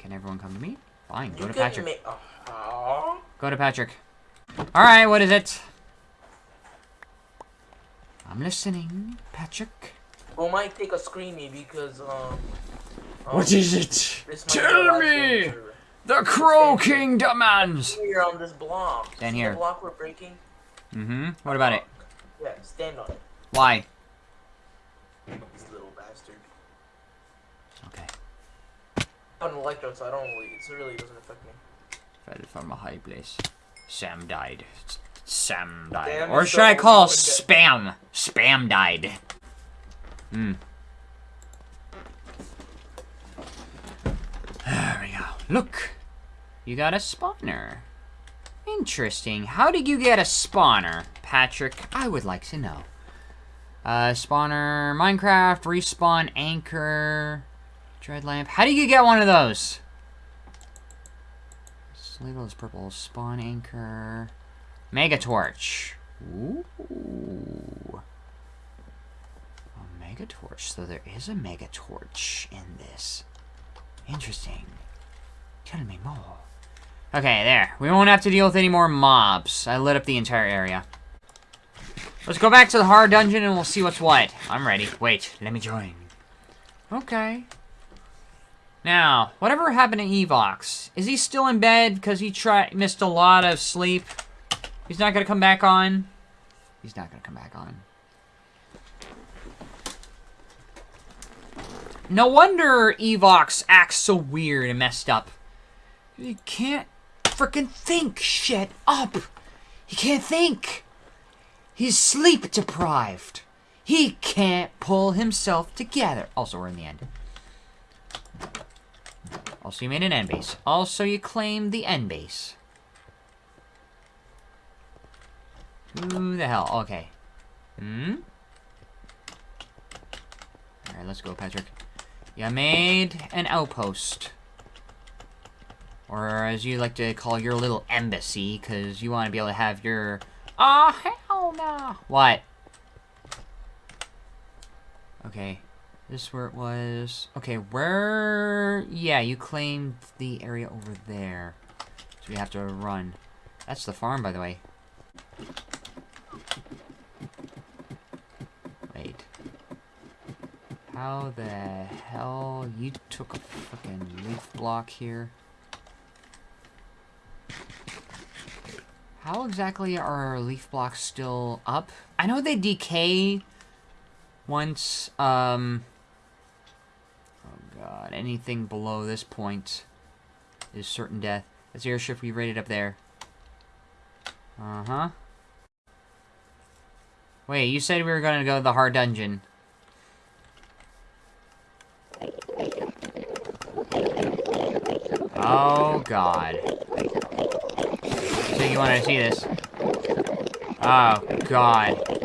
Can everyone come to me? Fine, go You to Patrick. ma- uh, Go to Patrick. Alright, what is it? I'm listening, Patrick. we might take a screamy because um. um, What is it? this might be Tell me! The Crow King demands! Here on this block. Stand here. The block we're breaking. Mm-hmm. What about it? Yeah, stand on it. Why? This little bastard. Okay. I'm an electro, so I don't really. It really doesn't affect me. Fell from a high place. Sam died. Sam died. Damn, or should I call. Spam? Spam died. Hmm. There we go. Look! You got a spawner. Interesting. How did you get a spawner, Patrick? I would like to know. Uh, spawner, Minecraft, respawn, anchor, dread lamp. How do you get one of those? This label is purple. Spawn anchor. Mega torch. Ooh. A mega torch. So there is a mega torch in this. Interesting. Tell me more. Okay, there. We won't have to deal with any more mobs. I lit up the entire area. Let's go back to the hard dungeon and we'll see what's what. I'm ready. Wait, let me join. Okay. Now, whatever happened to Evox? Is he still in bed because he tried missed a lot of sleep? He's not gonna come back on. He's not gonna come back on. No wonder Evox acts so weird and messed up. He can't freaking think shit up. He can't think. He's sleep deprived. He can't pull himself together. Also, we're in the end. Also, you made an end base. Also, you claimed the end base. Who the hell? Okay. Hmm? Alright, let's go, Patrick. You made an outpost. Or as you like to call your little embassy, because you want to be able to have your... Ah, hell no! What? Okay. This where it was... Okay, where... Yeah, you claimed the area over there. So we have to run. That's the farm, by the way. Wait. How the hell you took a fucking leaf block here? How exactly are leaf blocks still up? I know they decay once, um... Anything below this point is certain death. That's the airship we rated up there. Uh-huh. Wait, you said we were gonna go to the hard dungeon. Oh, God. So you want to see this? Oh, God.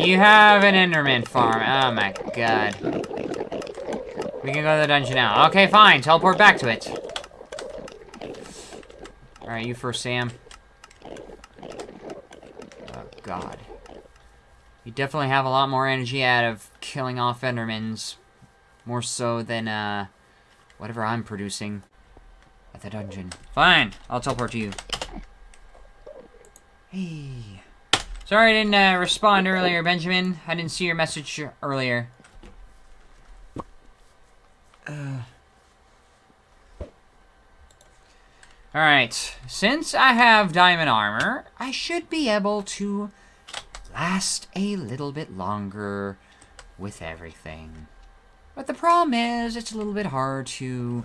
You have an Enderman farm. Oh, my God. We can go to the dungeon now. Okay, fine. Teleport back to it. Alright, you first, Sam. Oh, God. You definitely have a lot more energy out of killing off Endermans. More so than, uh, whatever I'm producing at the dungeon. Fine, I'll teleport to you. Hey. Sorry I didn't, uh, respond earlier, Benjamin. I didn't see your message earlier. Uh. Alright, since I have diamond armor, I should be able to last a little bit longer with everything. But the problem is, it's a little bit hard to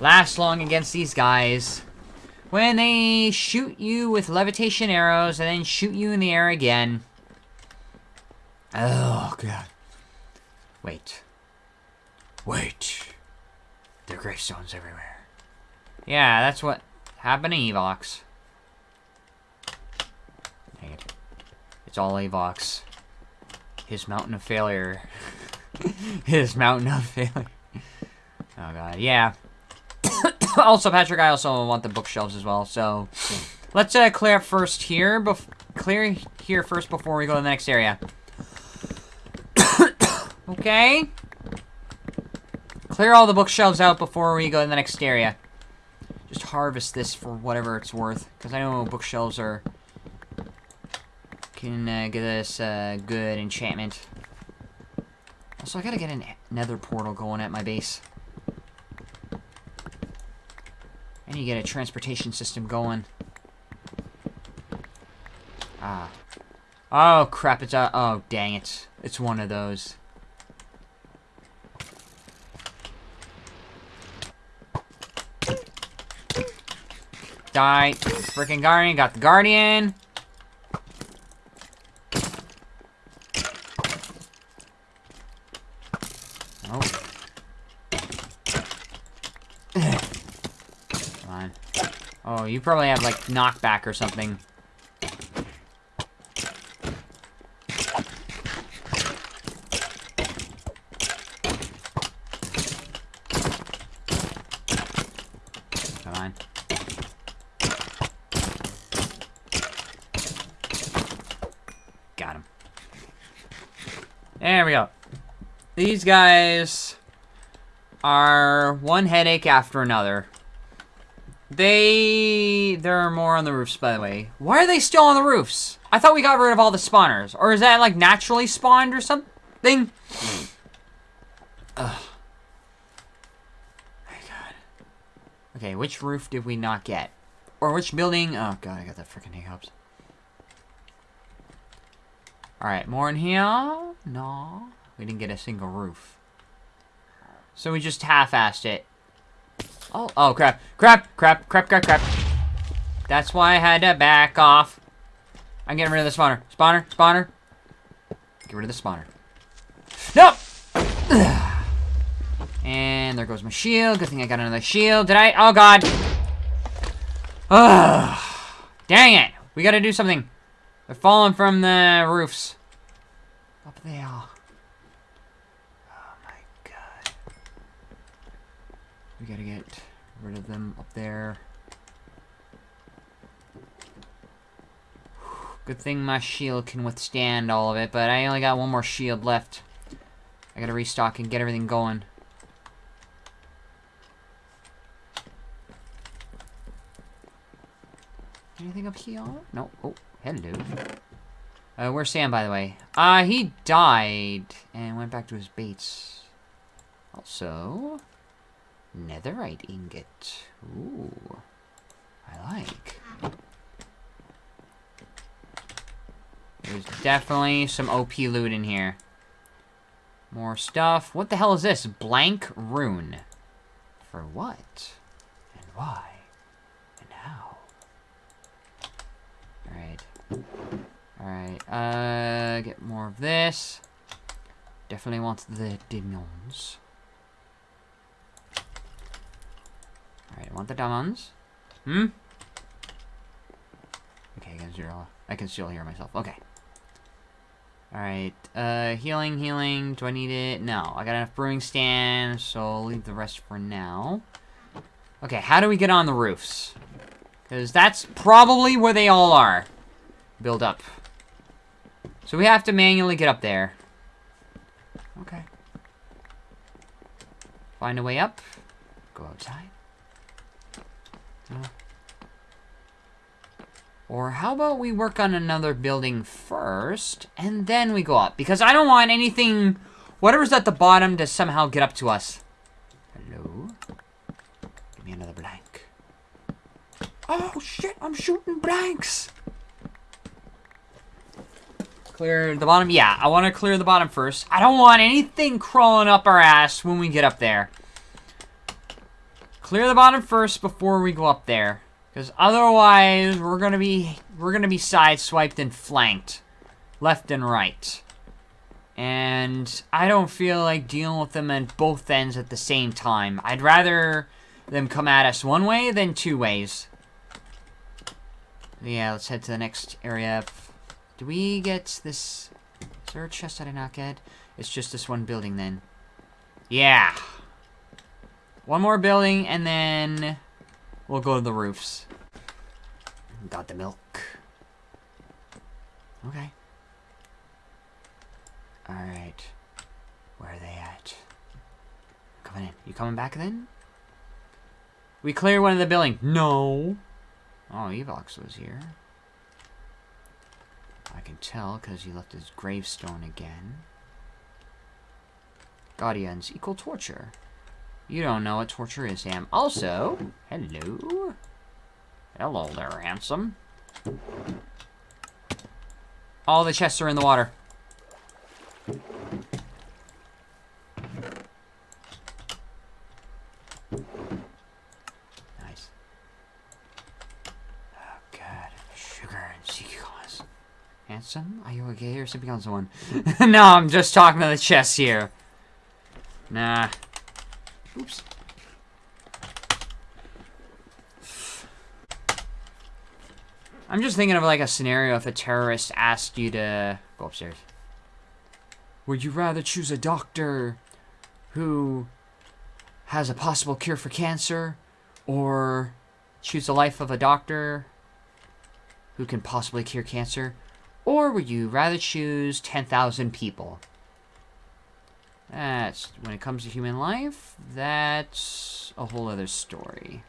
last long against these guys. When they shoot you with levitation arrows and then shoot you in the air again. Oh, God. Wait. Wait. There are gravestones everywhere. Yeah, that's what happened to Evox. Dang it. It's all Evox. His mountain of failure. His mountain of failure. Oh god, yeah. also, Patrick, I also want the bookshelves as well, so... Let's uh, clear first here. Bef clear here first before we go to the next area. okay. clear all the bookshelves out before we go to the next area. Just harvest this for whatever it's worth. Because I know bookshelves are... Can uh, get us uh, good enchantment. Also, I gotta get an nether portal going at my base. Need to get a transportation system going. Ah. Oh, crap, it's a... Oh, dang it. It's one of those. Die. Freaking Guardian. Got the Guardian. Oh. Come on. Oh, you probably have, like, knockback or something. Come on. Got him. There we go. These guys are one headache after another. They... There are more on the roofs, by the way. Why are they still on the roofs? I thought we got rid of all the spawners. Or is that, like, naturally spawned or something? Ugh. My god. Okay, which roof did we not get? Or which building? Oh god, I got the freaking hiccups. Alright, more in here? No. We didn't get a single roof. So we just half-assed it. Oh, oh, crap. Crap, crap, crap, crap, crap. That's why I had to back off. I'm getting rid of the spawner. Spawner, spawner. Get rid of the spawner. Nope! And there goes my shield. Good thing I got another shield. Did I? Oh, God. Dang it. We gotta do something. They're falling from the roofs. Up there. Oh, my God. We gotta get rid of them up there. Good thing my shield can withstand all of it, but I only got one more shield left. I gotta restock and get everything going. Anything up here? No. Oh, hello. Uh, where's Sam, by the way? Uh, he died and went back to his baits. Also, netherite ingot. Ooh, I like. There's definitely some OP loot in here. More stuff. What the hell is this? Blank rune. For what? And why? And how? Alright. Alright, uh, get more of this. Definitely want the diamonds. The diamonds. Hmm? Okay, I can still, I can still hear myself. Okay. Alright, uh, healing, healing. Do I need it? No, I got enough brewing stands, so I'll leave the rest for now. Okay, how do we get on the roofs? Because that's probably where they all are. Build up. So we have to manually get up there. Okay. Find a way up. Go outside. Or how about we work on another building first, and then we go up? Because I don't want anything, whatever's at the bottom, to somehow get up to us. Hello? Give me another blank. Oh, shit, I'm shooting blanks! Clear the bottom? Yeah, I want to clear the bottom first. I don't want anything crawling up our ass when we get up there. Clear the bottom first before we go up there. Because otherwise, we're gonna be we're gonna be sideswiped and flanked, left and right. And I don't feel like dealing with them at both ends at the same time. I'd rather them come at us one way than two ways. Yeah, let's head to the next area. Do we get this? Is there a chest I did not get? It's just this one building then. Yeah. One more building and then we'll go to the roofs. Got the milk. Okay. Alright. Where are they at? Coming in. You coming back then? We cleared one of the building. No. Oh, Evox was here. I can tell because he left his gravestone again. Guardians equal torture. You don't know what torture is, Sam. Also, hello. Hello there, handsome. All the chests are in the water. Nice. Oh, God. Sugar and sequins. Handsome? Are you okay or sipping on someone? no, I'm just talking to the chest here. Nah. Oops. I'm just thinking of like a scenario if a terrorist asked you to go upstairs. Would you rather choose a doctor who has a possible cure for cancer or choose the life of a doctor who can possibly cure cancer? Or would you rather choose 10,000 people? That's, when it comes to human life, that's a whole other story.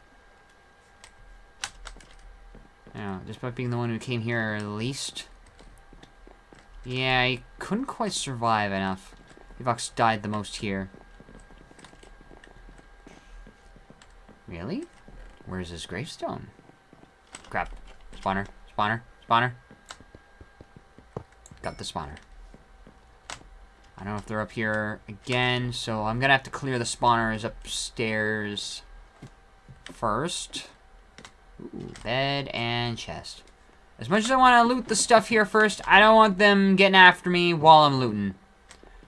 Now, despite being the one who came here least, yeah, he couldn't quite survive enough. Evox died the most here. Really? Where's his gravestone? Crap. Spawner, spawner, spawner. Got the spawner. I don't know if they're up here again, so I'm gonna have to clear the spawners upstairs first. Ooh, bed and chest. As much as I want to loot the stuff here first, I don't want them getting after me while I'm looting.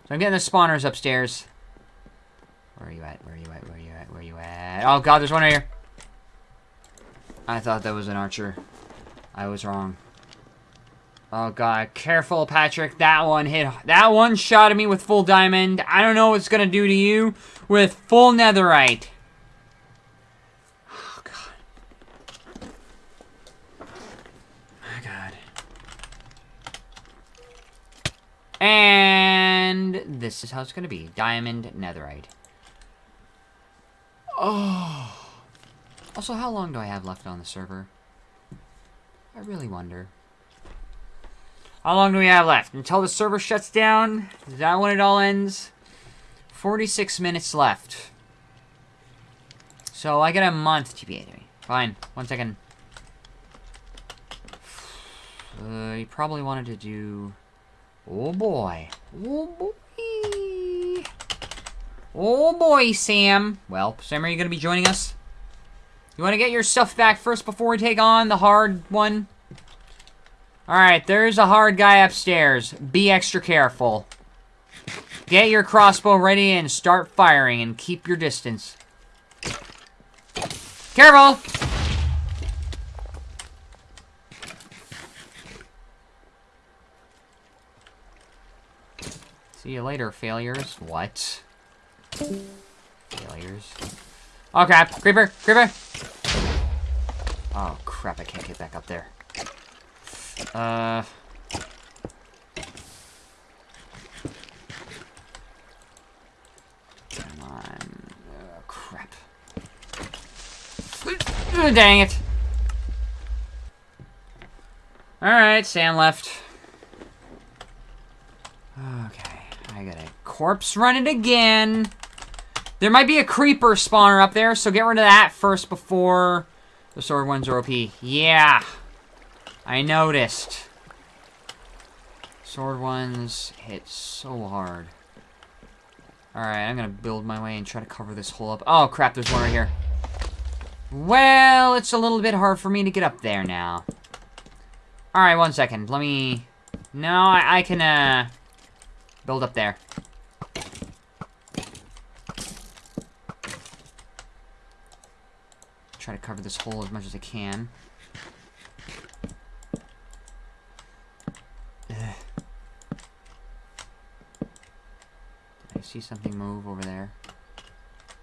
So I'm getting the spawners upstairs. Where are you at? Where are you at? Where are you at? Where are you at? Oh god, there's one right here. I thought that was an archer. I was wrong. Oh god, careful Patrick, that one hit, that one shot at me with full diamond. I don't know what it's gonna do to you with full netherite. Oh god. My god. And this is how it's gonna be, diamond netherite. Oh. Also, how long do I have left on the server? I really wonder. How long do we have left? Until the server shuts down? Is that when it all ends? 46 minutes left. So I get a month to be me. Fine. One second. Uh, you probably wanted to do... Oh boy. Oh boy. Oh boy, Sam. Well, Sam, are you going to be joining us? You want to get your stuff back first before we take on the hard one? Alright, there's a hard guy upstairs. Be extra careful. Get your crossbow ready and start firing and keep your distance. Careful! See you later, failures. What? Failures. Oh crap! Creeper! Creeper! Oh crap, I can't get back up there. Uh... Come on. Oh, crap. Dang it. Alright, Sam left. Okay, I got a corpse running again. There might be a creeper spawner up there, so get rid of that first before the sword ones are OP. Yeah. I noticed. Sword ones hit so hard. Alright, I'm gonna build my way and try to cover this hole up. Oh, crap, there's one right here. Well, it's a little bit hard for me to get up there now. Alright, one second. Let me... No, I, I can, uh... Build up there. Try to cover this hole as much as I can. I see something move over there.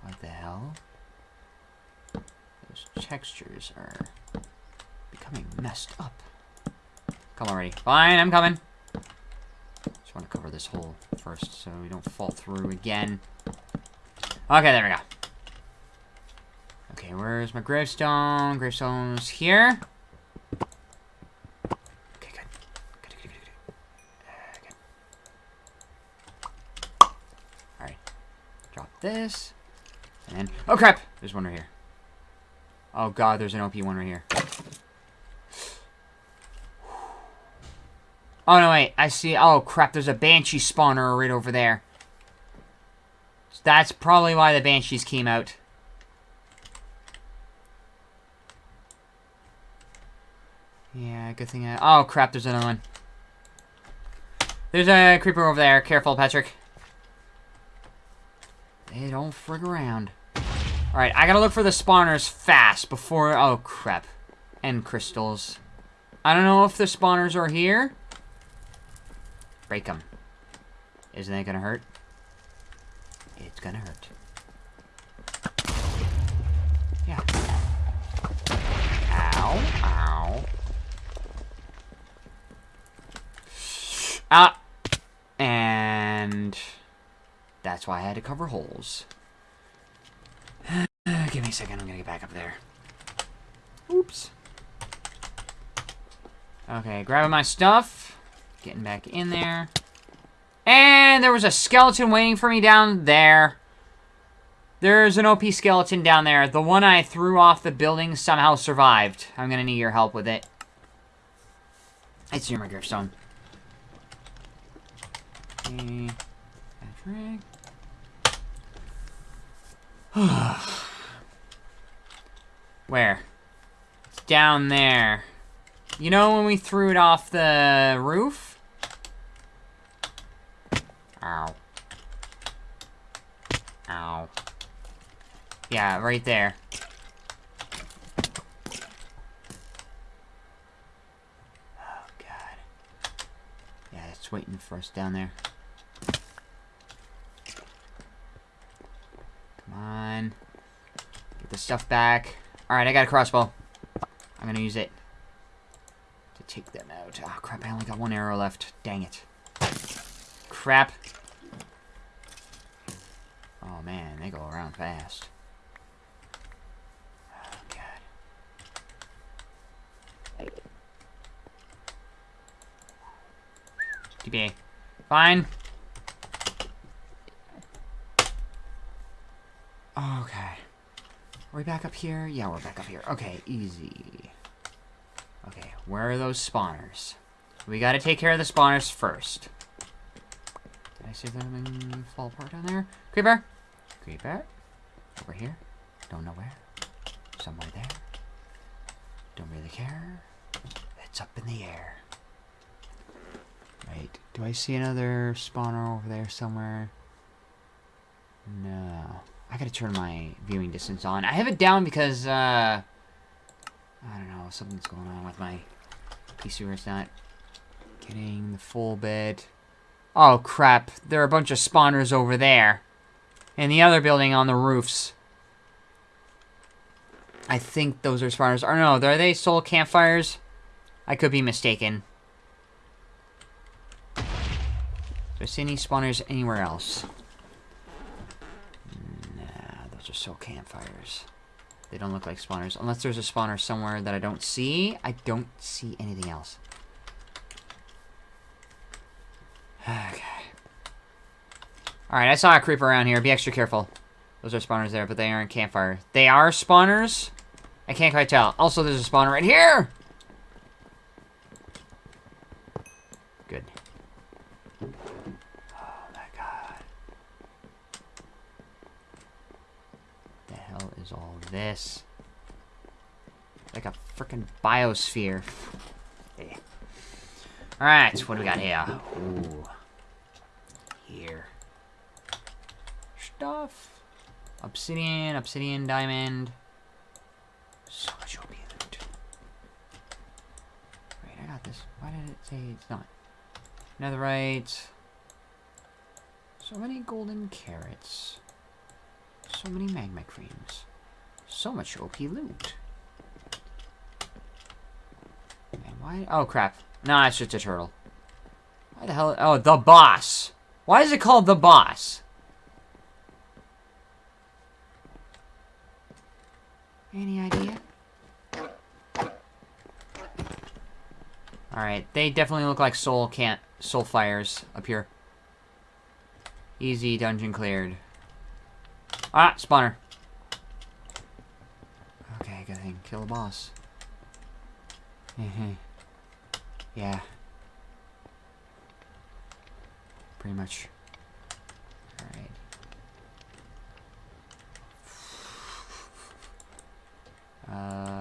What the hell? Those textures are becoming messed up. Come already. Fine, I'm coming. Just want to cover this hole first so we don't fall through again. Okay, there we go. Okay, where's my gravestone? Gravestone's here. Okay, good. Good, good, good, good. Uh, good. Alright. Drop this. And then... Oh, crap! There's one right here. Oh, God, there's an OP one right here. Oh, no, wait. I see. Oh, crap. There's a Banshee spawner right over there. That's probably why the Banshees came out. Yeah, good thing I... Oh, crap. There's another one. There's a creeper over there. Careful, Patrick. They don't frig around. Alright, I gotta look for the spawners fast before... Oh, crap. And crystals. I don't know if the spawners are here. Break them. Isn't that gonna hurt? It's gonna hurt. Yeah. Ow. Ow. Ah. And... That's why I had to cover holes. Uh, give me a second, I'm gonna get back up there. Oops. Okay, grabbing my stuff. Getting back in there. And there was a skeleton waiting for me down there. There's an OP skeleton down there. The one I threw off the building somehow survived. I'm gonna need your help with it. It's near my gravestone. Okay. Patrick. Where? It's down there. You know when we threw it off the roof? Ow. Ow. Yeah, right there. Oh, God. Yeah, it's waiting for us down there. Come on. Get the stuff back. Alright, I got a crossbow. I'm gonna use it to take them out. Oh, crap, I only got one arrow left. Dang it. Crap. Oh, man, they go around fast. Oh, God. Fine. Okay. Are we back up here? Yeah, we're back up here. Okay, easy. Okay, where are those spawners? We gotta take care of the spawners first. Did I see them fall apart down there? Creeper! Creeper? Over here? Don't know where. Somewhere there. Don't really care. It's up in the air. Right. Do I see another spawner over there somewhere? No. I gotta turn my viewing distance on. I have it down because, uh... I don't know, something's going on with my PC where it's not getting the full bit. Oh, crap. There are a bunch of spawners over there. In the other building on the roofs. I think those are spawners. Or no, are they soul campfires? I could be mistaken. I see any spawners anywhere else? Are soul campfires. They don't look like spawners. Unless there's a spawner somewhere that I don't see. I don't see anything else. Okay. Alright, I saw a creeper around here. Be extra careful. Those are spawners there, but they aren't campfire. They are spawners? I can't quite tell. Also, there's a spawner right here! Good. Oh my god. The hell is all this? Like a freaking biosphere. Alright, what do we got here? Ooh. Here. Stuff. Obsidian, obsidian, diamond. So much OP loot. Wait, I got this. Why did it say it's not? Netherite. So many golden carrots. So many magma creams. So much OP loot. And why? Oh, crap. Nah, it's just a turtle. Why the hell? Oh, the boss. Why is it called the boss? Any idea? Alright, they definitely look like soul can't soul fires up here. Easy dungeon cleared. Ah, spawner. Okay, good thing. Kill the boss. Mm-hmm. yeah. Pretty much. Alright.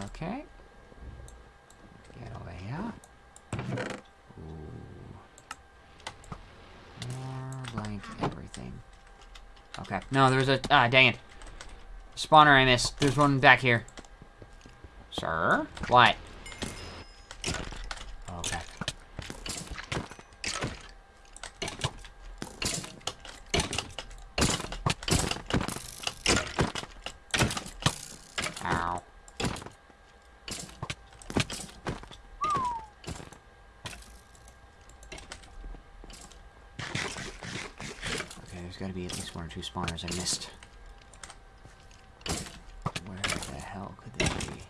Okay. Get over here. Ooh. More blank everything. Okay. No, there's a... Ah, dang it. Spawner I missed. There's one back here. Sir? What? Okay. Ow. Okay, there's gotta be at least one or two spawners I missed. Where the hell could they be?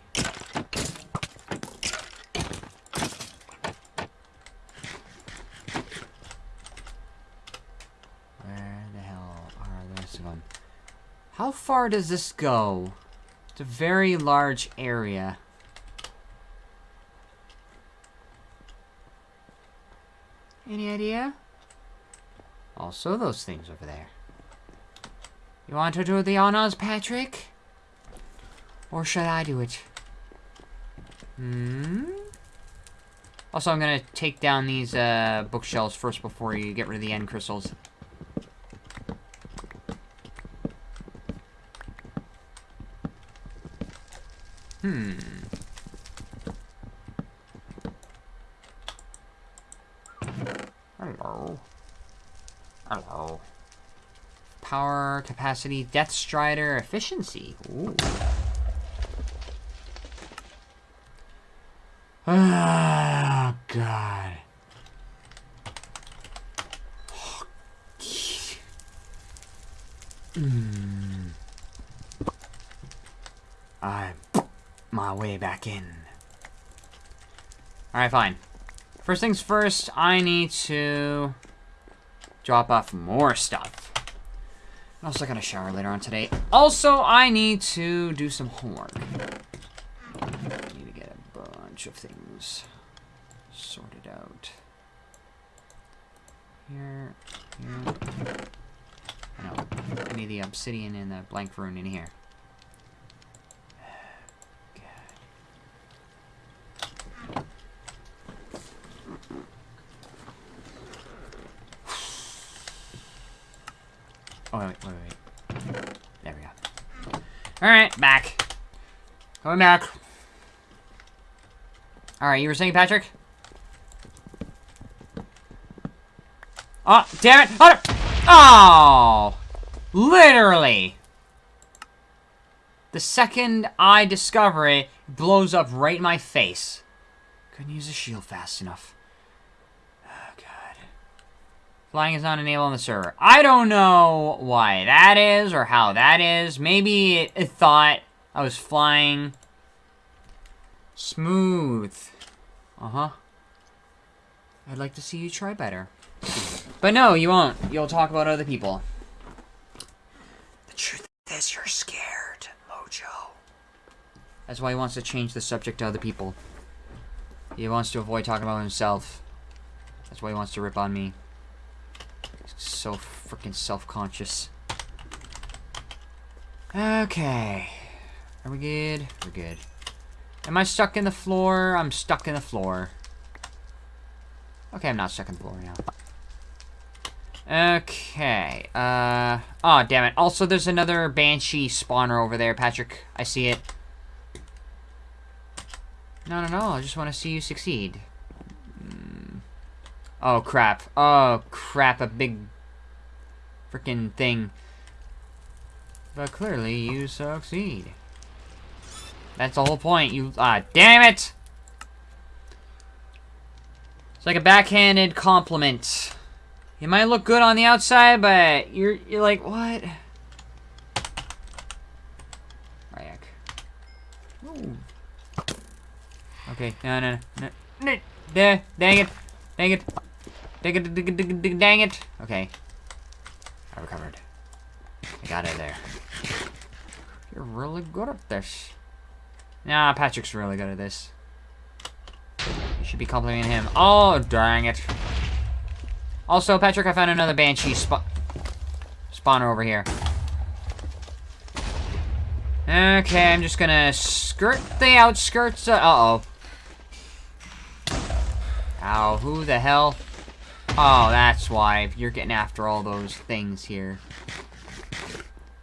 Where the hell are the rest of them? How far does this go? It's a very large area. Any idea? Also, those things over there. You want to do the honors, Patrick? Or should I do it? Hmm? Also, I'm gonna take down these uh, bookshelves first before you get rid of the end crystals. Hmm. Hello. Hello. Power, capacity, Depth Strider, efficiency. Ooh. Ah, God. Hmm. I'm my Alright, fine. First things first, I need to drop off more stuff. I'm also gonna shower later on today. Also, I need to do some homework. I need to get a bunch of things sorted out. Here, here. I need the obsidian and the blank rune in here. Oh, wait, wait, wait. There we go. Alright, back. Coming back. Alright, you were saying, Patrick? Oh, damn it! Oh! oh! Literally! The second I discover it, it blows up right in my face. Couldn't use a shield fast enough. Oh, God. Flying is not enabled on the server. I don't know why that is or how that is. Maybe it, it thought I was flying smooth. Uh-huh. I'd like to see you try better. But no, you won't. You'll talk about other people. The truth is you're scared, Mojo. That's why he wants to change the subject to other people. He wants to avoid talking about himself. That's why he wants to rip on me. So freaking self-conscious. Okay. Are we good? We're good. Am I stuck in the floor? I'm stuck in the floor. Okay, I'm not stuck in the floor now. Okay. Uh. Oh, damn it. Also, there's another Banshee spawner over there, Patrick. I see it. No, no, no. I just want to see you succeed. Oh, crap. Oh, crap. A big freaking thing. But clearly, you succeed. That's the whole point. You. Ah, damn it! It's like a backhanded compliment. You might look good on the outside, but you're you're like, what? Ryak. move. Okay, no, no, no, no. Dang it. Dang it. Dang it, dang it, dang it, dang it. Okay. I recovered. I got it there. You're really good at this. Nah, Patrick's really good at this. You should be complimenting him. Oh, dang it. Also, Patrick, I found another Banshee spa spawner over here. Okay, I'm just gonna skirt the outskirts. Uh-oh. Ow, who the hell? Oh, that's why. You're getting after all those things here.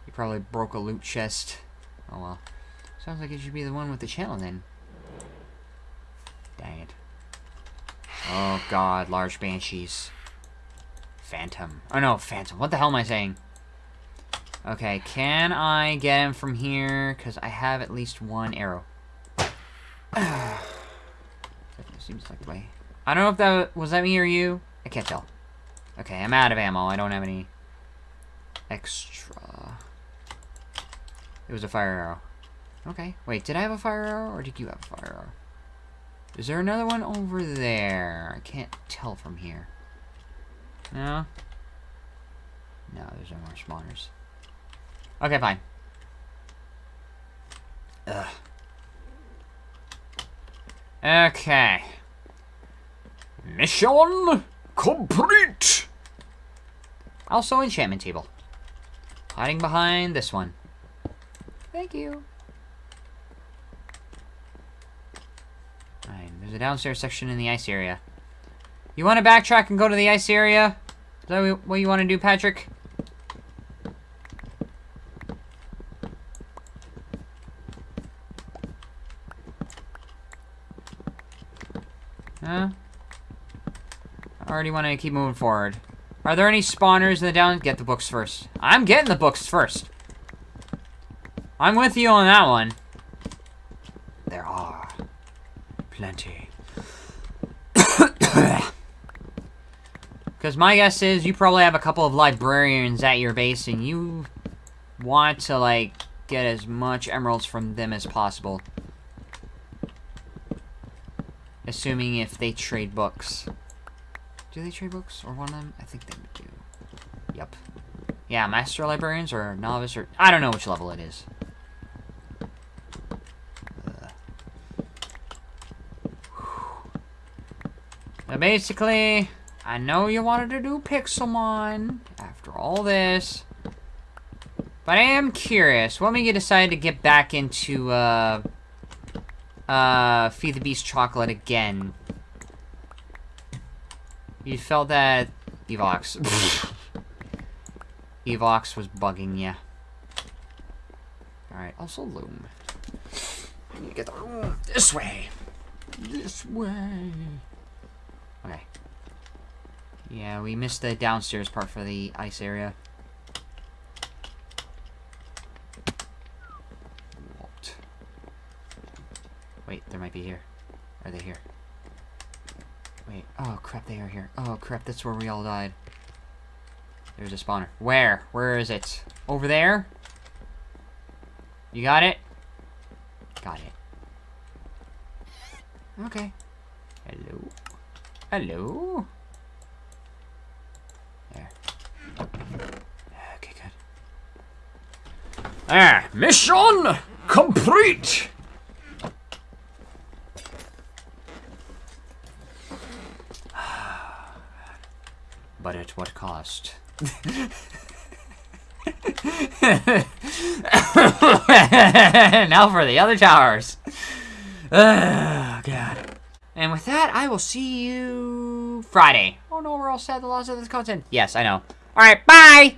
You probably broke a loot chest. Oh well. Sounds like it should be the one with the channel then. Dang it. Oh god, large banshees. Phantom. Oh no, phantom. What the hell am I saying? Okay, can I get him from here? Because I have at least one arrow. seems like the way. I don't know if that was that me or you. I can't tell. Okay, I'm out of ammo. I don't have any extra. It was a fire arrow. Okay. Wait, did I have a fire arrow or did you have a fire arrow? Is there another one over there? I can't tell from here. No? No, there's no more spawners. Okay, fine. Ugh. Okay. Mission complete! Also, enchantment table. Hiding behind this one. Thank you. Alright, there's a downstairs section in the ice area. You want to backtrack and go to the ice area? Is that what you want to do, Patrick? Already want to keep moving forward. Are there any spawners in the down? Get the books first. I'm getting the books first. I'm with you on that one. There are plenty. Because my guess is you probably have a couple of librarians at your base and you want to, like, get as much emeralds from them as possible. Assuming if they trade books. Do they trade books? Or one of them? I think they do. Yep. Yeah, Master Librarians or Novice or... I don't know which level it is. But basically, I know you wanted to do Pixelmon after all this. But I am curious. What made you decide to get back into, uh... Uh, Feed the Beast Chocolate again? You felt that Evox. Evox was bugging you. Alright, also loom. I need to get the this way. This way. Okay. Yeah, we missed the downstairs part for the ice area. What? Wait, there might be here. Are they here? Wait. Oh, crap, they are here. Oh, crap, that's where we all died. There's a spawner. Where? Where is it? Over there? You got it? Got it. Okay. Hello? Hello? There. Okay, good. Ah, mission complete! but at what cost? now for the other towers. Oh, God. And with that, I will see you Friday. Oh no, we're all set. The laws of this content. Yes, I know. Alright, bye!